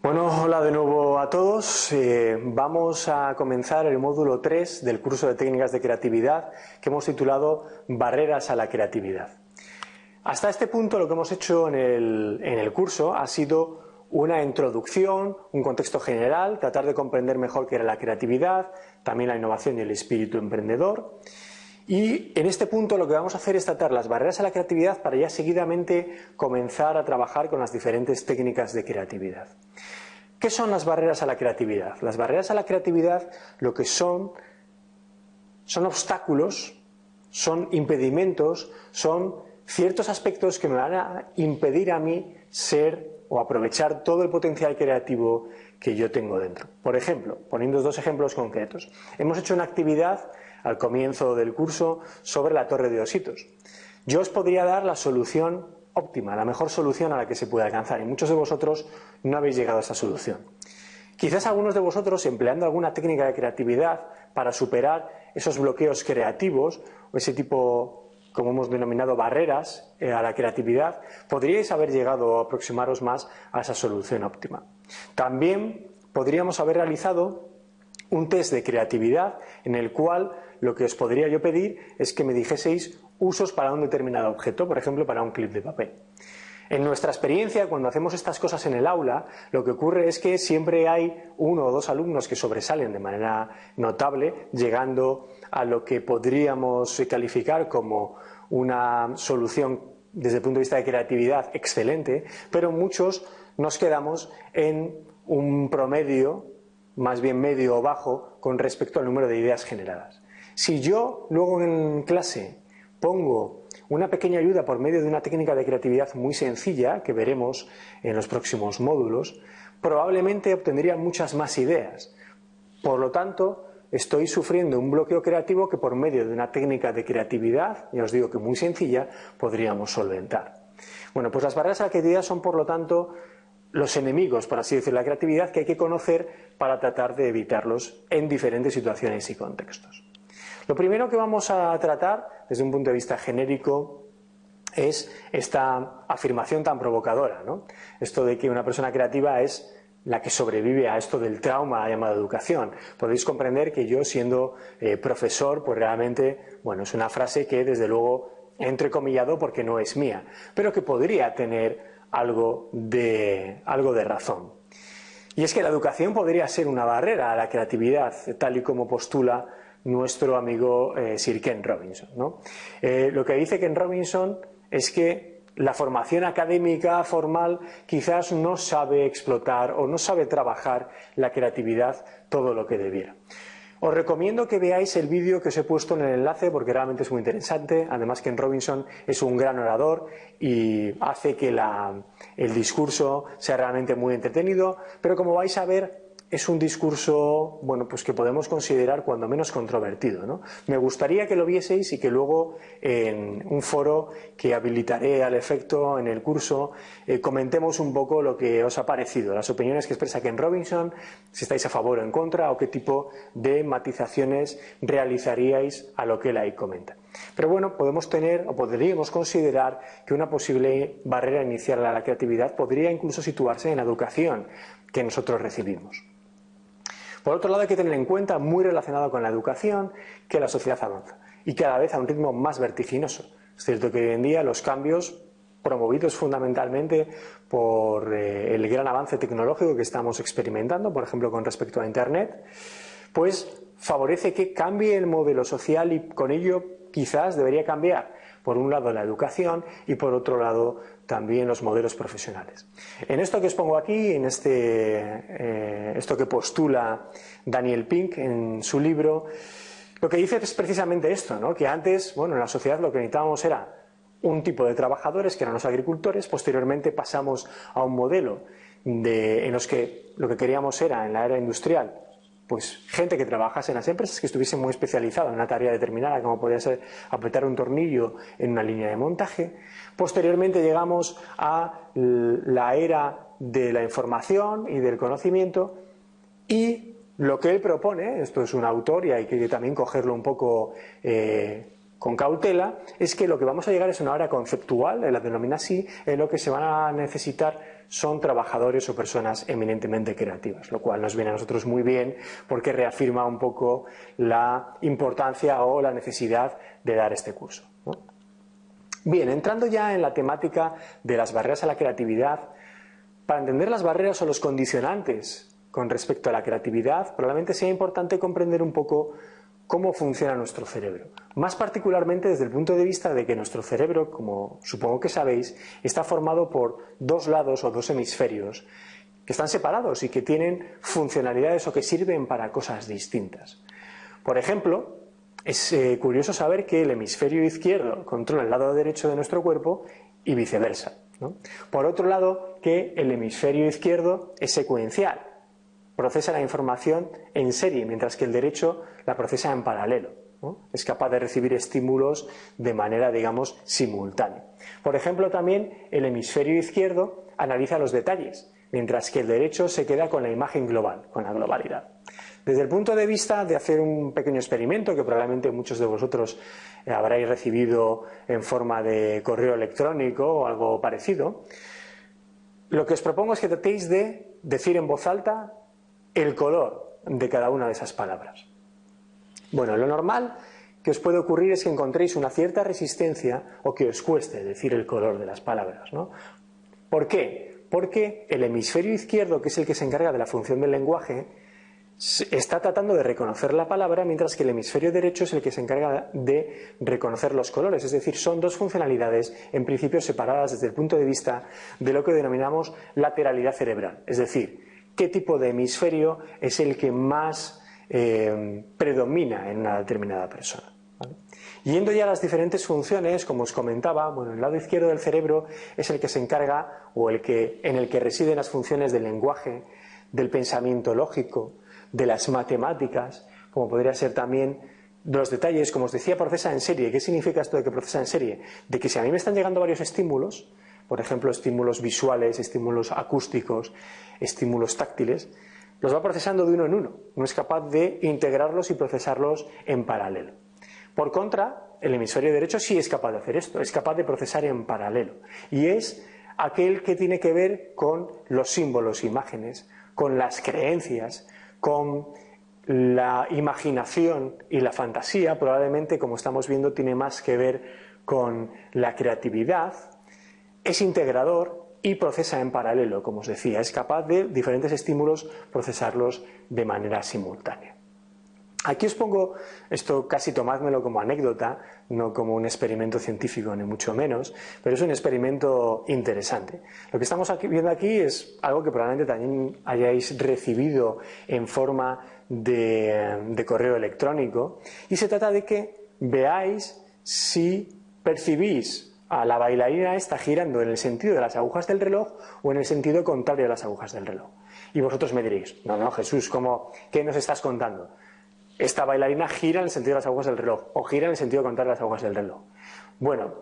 Bueno, hola de nuevo a todos. Eh, vamos a comenzar el módulo 3 del curso de técnicas de creatividad que hemos titulado Barreras a la creatividad. Hasta este punto lo que hemos hecho en el, en el curso ha sido una introducción, un contexto general, tratar de comprender mejor qué era la creatividad, también la innovación y el espíritu emprendedor. Y en este punto lo que vamos a hacer es tratar las barreras a la creatividad para ya seguidamente comenzar a trabajar con las diferentes técnicas de creatividad. ¿Qué son las barreras a la creatividad? Las barreras a la creatividad lo que son son obstáculos, son impedimentos, son ciertos aspectos que me van a impedir a mí ser o aprovechar todo el potencial creativo que yo tengo dentro. Por ejemplo, poniendo dos ejemplos concretos. Hemos hecho una actividad al comienzo del curso sobre la torre de ositos. Yo os podría dar la solución óptima, la mejor solución a la que se puede alcanzar y muchos de vosotros no habéis llegado a esa solución. Quizás algunos de vosotros, empleando alguna técnica de creatividad para superar esos bloqueos creativos o ese tipo, como hemos denominado, barreras eh, a la creatividad, podríais haber llegado a aproximaros más a esa solución óptima. También podríamos haber realizado un test de creatividad en el cual lo que os podría yo pedir es que me dijeseis usos para un determinado objeto, por ejemplo, para un clip de papel. En nuestra experiencia, cuando hacemos estas cosas en el aula, lo que ocurre es que siempre hay uno o dos alumnos que sobresalen de manera notable, llegando a lo que podríamos calificar como una solución desde el punto de vista de creatividad excelente, pero muchos nos quedamos en un promedio, más bien medio o bajo, con respecto al número de ideas generadas. Si yo luego en clase pongo una pequeña ayuda por medio de una técnica de creatividad muy sencilla, que veremos en los próximos módulos, probablemente obtendría muchas más ideas. Por lo tanto, estoy sufriendo un bloqueo creativo que por medio de una técnica de creatividad, ya os digo que muy sencilla, podríamos solventar. Bueno, pues las barreras a la creatividad son, por lo tanto, los enemigos, por así decirlo, de la creatividad que hay que conocer para tratar de evitarlos en diferentes situaciones y contextos. Lo primero que vamos a tratar, desde un punto de vista genérico, es esta afirmación tan provocadora, ¿no? Esto de que una persona creativa es la que sobrevive a esto del trauma llamado educación. Podéis comprender que yo, siendo eh, profesor, pues realmente, bueno, es una frase que desde luego entrecomillado porque no es mía, pero que podría tener algo de, algo de razón. Y es que la educación podría ser una barrera a la creatividad, tal y como postula nuestro amigo eh, Sir Ken Robinson. Eh, lo que dice Ken Robinson es que la formación académica formal quizás no sabe explotar o no sabe trabajar la creatividad todo lo que debiera. Os recomiendo que veáis el vídeo que os he puesto en el enlace porque realmente es muy interesante. Además, Ken Robinson es un gran orador y hace que el discurso sea realmente muy entretenido. Pero como vais a ver, es un discurso, bueno, pues que podemos considerar cuando menos controvertido, ¿no? Me gustaría que lo vieseis y que luego en un foro que habilitaré al efecto en el curso eh, comentemos un poco lo que os ha parecido, las opiniones que expresa Ken Robinson, si estáis a favor o en contra o qué tipo de matizaciones realizaríais a lo que él ahí comenta. Pero bueno, podemos tener o podríamos considerar que una posible barrera inicial a la creatividad podría incluso situarse en la educación que nosotros recibimos. Por otro lado, hay que tener en cuenta, muy relacionado con la educación, que la sociedad avanza y cada vez a un ritmo más vertiginoso. Es cierto que hoy en día los cambios promovidos fundamentalmente por eh, el gran avance tecnológico que estamos experimentando, por ejemplo, con respecto a Internet, pues favorece que cambie el modelo social y con ello quizás debería cambiar, por un lado, la educación y por otro lado, también los modelos profesionales. En esto que os pongo aquí, en este, eh, esto que postula Daniel Pink en su libro, lo que dice es precisamente esto, ¿no? que antes, bueno, en la sociedad lo que necesitábamos era un tipo de trabajadores, que eran los agricultores, posteriormente pasamos a un modelo de, en los que lo que queríamos era, en la era industrial, pues gente que trabajase en las empresas que estuviese muy especializada en una tarea determinada, como podría ser apretar un tornillo en una línea de montaje. Posteriormente llegamos a la era de la información y del conocimiento y lo que él propone, esto es un autor y hay que también cogerlo un poco eh, con cautela, es que lo que vamos a llegar es una era conceptual, la denomina así, en lo que se van a necesitar son trabajadores o personas eminentemente creativas, lo cual nos viene a nosotros muy bien porque reafirma un poco la importancia o la necesidad de dar este curso. Bien, entrando ya en la temática de las barreras a la creatividad, para entender las barreras o los condicionantes con respecto a la creatividad, probablemente sea importante comprender un poco cómo funciona nuestro cerebro. Más particularmente desde el punto de vista de que nuestro cerebro, como supongo que sabéis, está formado por dos lados o dos hemisferios que están separados y que tienen funcionalidades o que sirven para cosas distintas. Por ejemplo, es eh, curioso saber que el hemisferio izquierdo controla el lado derecho de nuestro cuerpo y viceversa. Por otro lado, que el hemisferio izquierdo es secuencial, procesa la información en serie, mientras que el derecho la procesa en paralelo. Es capaz de recibir estímulos de manera, digamos, simultánea. Por ejemplo, también el hemisferio izquierdo analiza los detalles, mientras que el derecho se queda con la imagen global, con la globalidad. Desde el punto de vista de hacer un pequeño experimento que probablemente muchos de vosotros eh, habréis recibido en forma de correo electrónico o algo parecido, lo que os propongo es que tratéis de decir en voz alta el color de cada una de esas palabras. Bueno, lo normal que os puede ocurrir es que encontréis una cierta resistencia o que os cueste decir el color de las palabras. ¿no? ¿Por qué? Porque el hemisferio izquierdo, que es el que se encarga de la función del lenguaje, está tratando de reconocer la palabra, mientras que el hemisferio derecho es el que se encarga de reconocer los colores. Es decir, son dos funcionalidades en principio separadas desde el punto de vista de lo que denominamos lateralidad cerebral. Es decir, qué tipo de hemisferio es el que más eh, predomina en una determinada persona. Yendo ya a las diferentes funciones, como os comentaba, bueno, el lado izquierdo del cerebro es el que se encarga o el que, en el que residen las funciones del lenguaje, del pensamiento lógico, de las matemáticas, como podría ser también los detalles, como os decía, procesa en serie. ¿Qué significa esto de que procesa en serie? De que si a mí me están llegando varios estímulos, por ejemplo, estímulos visuales, estímulos acústicos, estímulos táctiles, los va procesando de uno en uno. No es capaz de integrarlos y procesarlos en paralelo. Por contra, el hemisferio derecho sí es capaz de hacer esto, es capaz de procesar en paralelo. Y es aquel que tiene que ver con los símbolos, imágenes, con las creencias, con la imaginación y la fantasía, probablemente, como estamos viendo, tiene más que ver con la creatividad, es integrador y procesa en paralelo, como os decía, es capaz de diferentes estímulos procesarlos de manera simultánea. Aquí os pongo esto casi tomádmelo como anécdota, no como un experimento científico ni mucho menos, pero es un experimento interesante. Lo que estamos viendo aquí es algo que probablemente también hayáis recibido en forma de correo electrónico y se trata de que veáis si percibís a la bailarina está girando en el sentido de las agujas del reloj o en el sentido contrario de las agujas del reloj. Y vosotros me diréis, no, no, Jesús, ¿cómo, ¿qué nos estás contando? Esta bailarina gira en el sentido de las agujas del reloj o gira en el sentido contrario de las agujas del reloj. Bueno,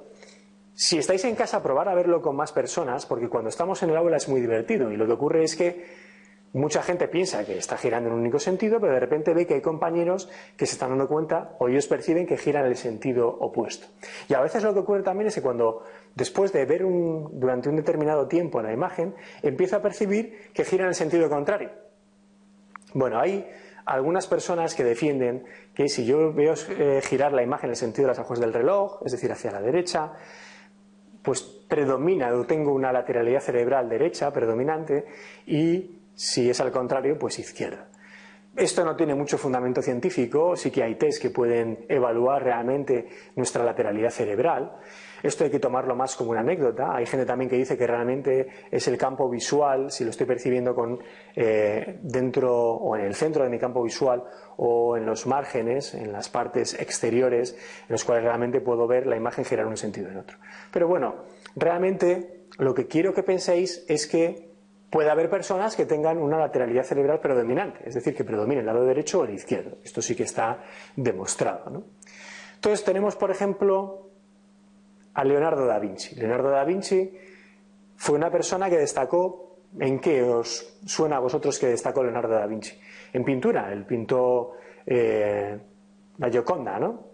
si estáis en casa, probar a verlo con más personas, porque cuando estamos en el aula es muy divertido y lo que ocurre es que Mucha gente piensa que está girando en un único sentido, pero de repente ve que hay compañeros que se están dando cuenta o ellos perciben que giran en el sentido opuesto. Y a veces lo que ocurre también es que cuando, después de ver durante un determinado tiempo la imagen, empieza a percibir que gira en el sentido contrario. Bueno, hay algunas personas que defienden que si yo veo eh, girar la imagen en el sentido de las agujas del reloj, es decir, hacia la derecha, pues predomina o tengo una lateralidad cerebral derecha predominante y si es al contrario, pues izquierda. Esto no tiene mucho fundamento científico, sí que hay test que pueden evaluar realmente nuestra lateralidad cerebral. Esto hay que tomarlo más como una anécdota. Hay gente también que dice que realmente es el campo visual, si lo estoy percibiendo con, eh, dentro o en el centro de mi campo visual o en los márgenes, en las partes exteriores, en los cuales realmente puedo ver la imagen girar un sentido en otro. Pero bueno, realmente lo que quiero que penséis es que Puede haber personas que tengan una lateralidad cerebral predominante, es decir, que predomine el lado derecho o el izquierdo. Esto sí que está demostrado. Entonces tenemos, por ejemplo, a Leonardo da Vinci. Leonardo da Vinci fue una persona que destacó, ¿en qué os suena a vosotros que destacó Leonardo da Vinci? En pintura, él pintó eh, la Gioconda, ¿no?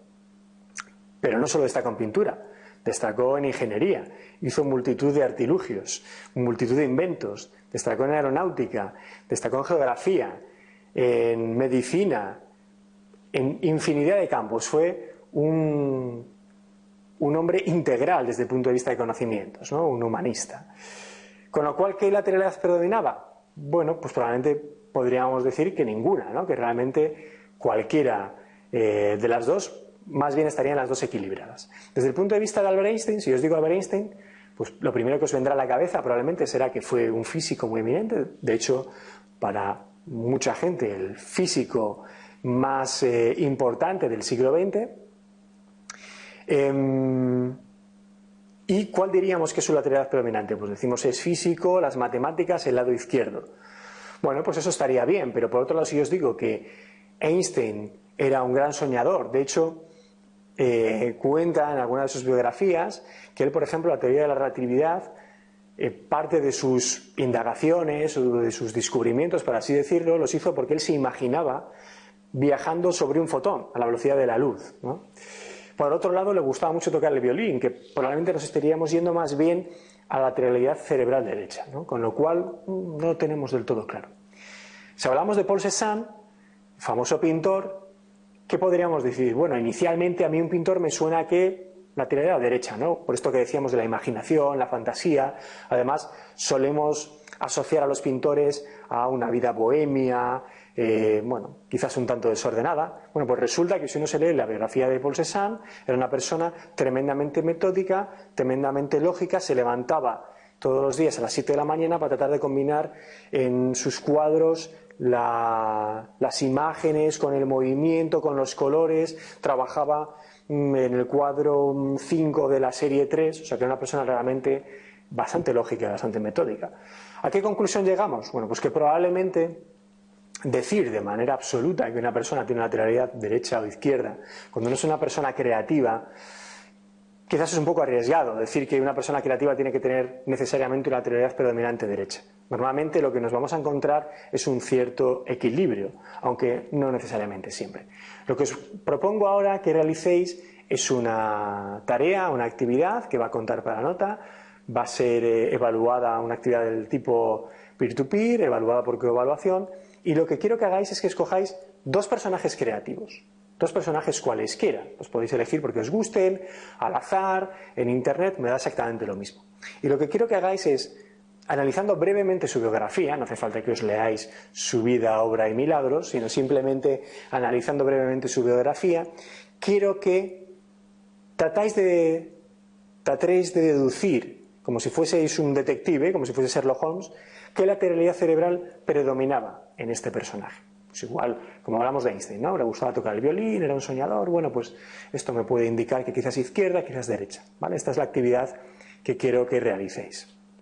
Pero no solo destacó en pintura, destacó en ingeniería, hizo multitud de artilugios, multitud de inventos, destacó en aeronáutica, destacó en geografía, en medicina, en infinidad de campos. Fue un, un hombre integral desde el punto de vista de conocimientos, ¿no? un humanista. Con lo cual, ¿qué lateralidad predominaba? Bueno, pues probablemente podríamos decir que ninguna, ¿no? que realmente cualquiera eh, de las dos más bien estarían las dos equilibradas. Desde el punto de vista de Albert Einstein, si os digo Albert Einstein, pues lo primero que os vendrá a la cabeza probablemente será que fue un físico muy eminente. De hecho, para mucha gente, el físico más eh, importante del siglo XX. Em, ¿Y cuál diríamos que es su lateralidad predominante? Pues decimos es físico, las matemáticas, el lado izquierdo. Bueno, pues eso estaría bien, pero por otro lado, si os digo que Einstein era un gran soñador, de hecho, eh, cuenta en alguna de sus biografías que él, por ejemplo, la teoría de la relatividad, eh, parte de sus indagaciones o de sus descubrimientos, por así decirlo, los hizo porque él se imaginaba viajando sobre un fotón a la velocidad de la luz. Por otro lado, le gustaba mucho tocar el violín, que probablemente nos estaríamos yendo más bien a la lateralidad cerebral derecha, con lo cual mm, no lo tenemos del todo claro. Si hablamos de Paul Cézanne, famoso pintor, ¿qué podríamos decir? Bueno, inicialmente a mí un pintor me suena que la lateralidad derecha, ¿no? Por esto que decíamos de la imaginación, la fantasía. Además, solemos asociar a los pintores a una vida bohemia, eh, bueno, quizás un tanto desordenada. Bueno, pues resulta que si uno se lee la biografía de Paul Cézanne, era una persona tremendamente metódica, tremendamente lógica, se levantaba todos los días a las 7 de la mañana para tratar de combinar en sus cuadros las imágenes con el movimiento, con los colores, trabajaba mm, en el cuadro 5 de la serie 3, o sea que era una persona realmente bastante lógica, bastante metódica. ¿A qué conclusión llegamos? Bueno, pues que probablemente decir de manera absoluta que una persona tiene una lateralidad derecha o izquierda, cuando no es una persona creativa, quizás es un poco arriesgado decir que una persona creativa tiene que tener necesariamente una lateralidad predominante derecha. Normalmente lo que nos vamos a encontrar es un cierto equilibrio, aunque no necesariamente siempre. Lo que os propongo ahora que realicéis es una tarea, una actividad que va a contar para nota, va a ser eh, evaluada una actividad del tipo peer-to-peer, evaluada por coevaluación, y lo que quiero que hagáis es que escojáis dos personajes creativos, dos personajes cualesquiera, los podéis elegir porque os gusten, al azar, en internet, me da exactamente lo mismo. Y lo que quiero que hagáis es, analizando brevemente su biografía, no hace falta que os leáis su vida, obra y milagros, sino simplemente analizando brevemente su biografía, quiero que tratáis de, tratéis de deducir, como si fueseis un detective, como si fuese Sherlock Holmes, qué lateralidad cerebral predominaba en este personaje. Pues igual, como hablamos de Einstein, ¿no? Le gustaba tocar el violín, era un soñador, bueno, pues esto me puede indicar que quizás izquierda, quizás derecha, ¿vale? Esta es la actividad que quiero que realicéis.